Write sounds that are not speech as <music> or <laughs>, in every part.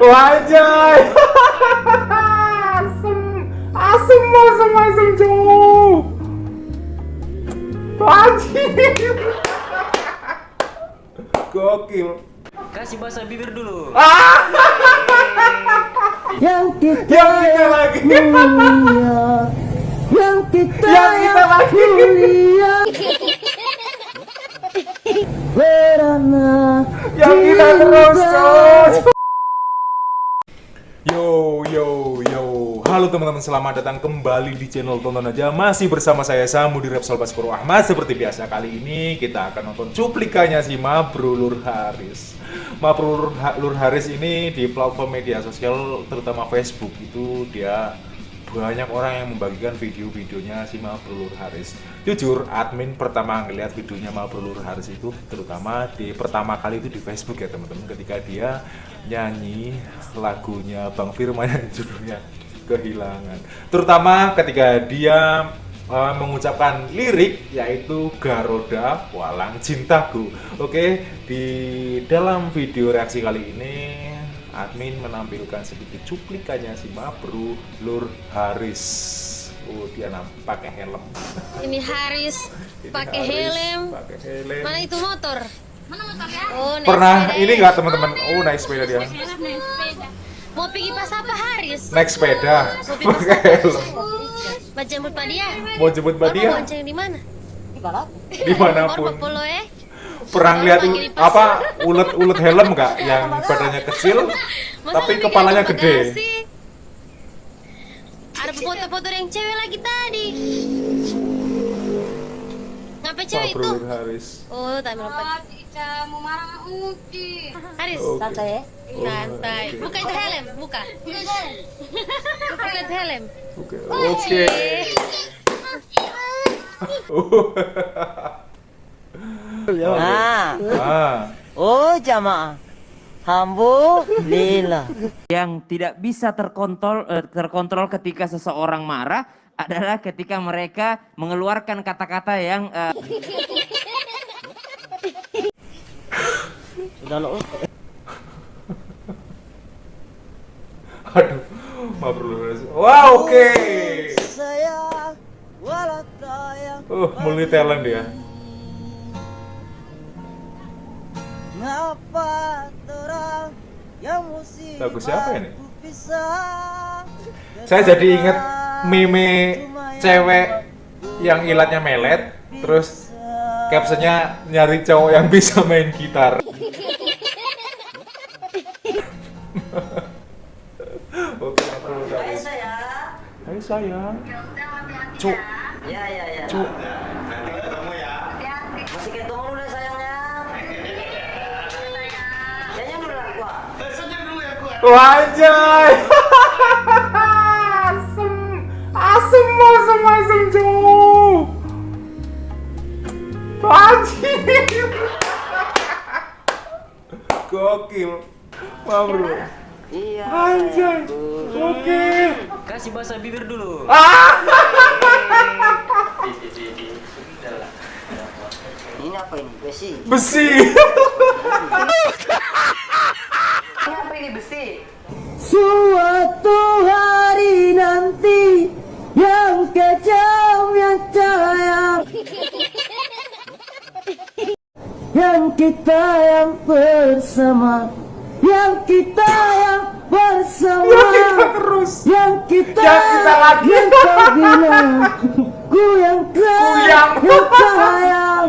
Wajay. asem, asem, asem, asem, cowok. Wajib. Gokil. Kasih bahasa bibir dulu. Ah, yang kita yang kita lagi. mulia yang kita Yang kita lagi. mulia terus. Yo yo yo, halo teman-teman selamat datang kembali di channel tonton aja masih bersama saya Samu di Repsol Baskoro Ahmad seperti biasa kali ini kita akan nonton cuplikannya si Mabro Lur Haris. Mabro Lur, Ha- Lur Haris ini di platform media sosial terutama Facebook itu dia banyak orang yang membagikan video-videonya si Mabro Lur Haris. Jujur, admin pertama ngeliat videonya Mabro Lur Haris itu terutama di pertama kali itu di Facebook ya teman-teman ketika dia nyanyi lagunya Bang Firman yang judulnya Kehilangan. Terutama ketika dia uh, mengucapkan lirik yaitu Garoda Walang Cintaku. Oke, di dalam video reaksi kali ini admin menampilkan sedikit cuplikannya si Mabru Lur Haris. Oh, dia pakai helm. Ini Haris pakai helm. Pakai helm. Mana itu motor? Mana motornya? Oh, naik Pernah sepeda ini ya. nggak teman-teman? Oh, naik sepeda dia. Mau pergi pas apa Haris? Naik sepeda, Mau pakai helm. Mau jemput Pak dia? Mau jemput Mbak Bapak dia bonceng di mana? di mana pun. Bapak polo ya? Pernah lihat apa ulet-ulet helm nggak <laughs> yang badannya kecil Masa tapi kepalanya gede? Ada foto-foto yang cewek lagi tadi. Ngapain cewek itu? Mabru Lur Haris. Oh, tak melompat. Haris, Oke. santai ya santai. oke. Buka itu helm, buka. Buka itu helm. Oke. Oke. <laughs> <laughs> nah Ah. oh jamaah Alhamdulillah Yang tidak bisa terkontrol eh, terkontrol ketika seseorang marah adalah ketika mereka mengeluarkan kata-kata yang eh, sudah lo Aduh. Haris. Wah, oke. saya walau tayang Uh, multi talent dia. Ngapa terang yang musibah Lagu siapa ini? bisa Saya jadi inget meme cewek yang ilatnya melet, terus captionnya nyari cowok yang bisa main gitar. <laughs> Oke, Mabru Lur Haris. saya Hai sayang. Cuk, ya ya ya cuk. Wajay. asem, asem, asem, asem, cowok. Wajib. Gokil. Mabru. iya Anjay. Oke. kasih bahasa bibir dulu. Ah. ini apa ini besi Besi. Kita yang bersama. Yang kita yang bersama. Ya kita terus. yang kita Yang kita lagi. yang kau bilang ku yang kau yang <laughs> sayang.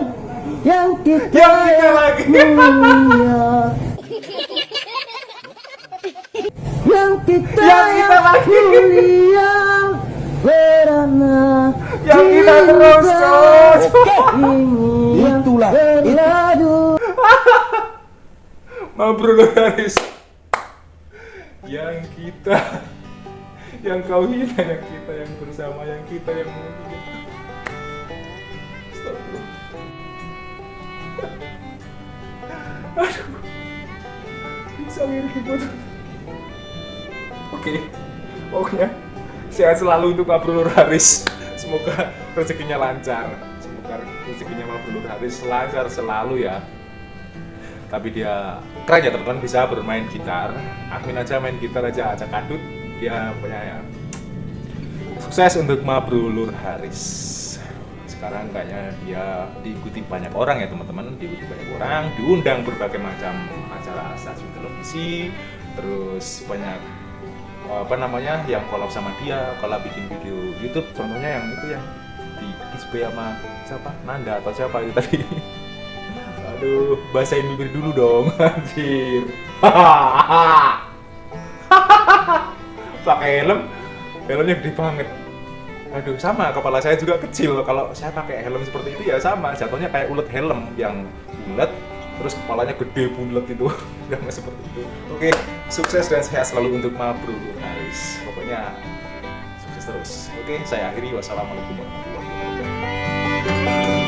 Yang kita Yang kita lagi. mulia. Yang kita Yang kita lagi. mulia. Berana Yang kita terus itulah Lur Haris. Yang kita yang kau hina yang kita yang bersama yang kita yang. Astagfirullah. Aduh. Bisa ibu tuh. Oke. Pokoknya sehat selalu untuk Mabru Lur Haris. Semoga rezekinya lancar. Semoga rezekinya Mabru Lur Haris lancar selalu ya. Tapi dia keren ya teman-teman. Bisa bermain gitar. Amin aja main gitar aja aja kadut. Dia punya ya sukses untuk Mabrulur Haris sekarang kayaknya dia diikuti banyak orang ya teman-teman. Diikuti banyak orang. Diundang berbagai macam acara stasiun televisi. Terus banyak apa namanya yang collab sama dia. Kalau bikin video YouTube. Contohnya yang itu yang di display sama siapa? Nanda atau siapa itu tadi <laughs> aduh bahasain bibir dulu dong <laughs> anjir. <laughs> Pakai helm helmnya gede banget. Aduh sama kepala saya juga kecil. Kalau saya pakai helm seperti itu ya sama. Jatuhnya kayak ulet helm yang bulat terus kepalanya gede bulat itu. <laughs> Nggak seperti itu. Oke sukses dan sehat selalu untuk Mabru guys pokoknya sukses terus. Oke saya akhiri. Wassalamualaikum warahmatullahi wabarakatuh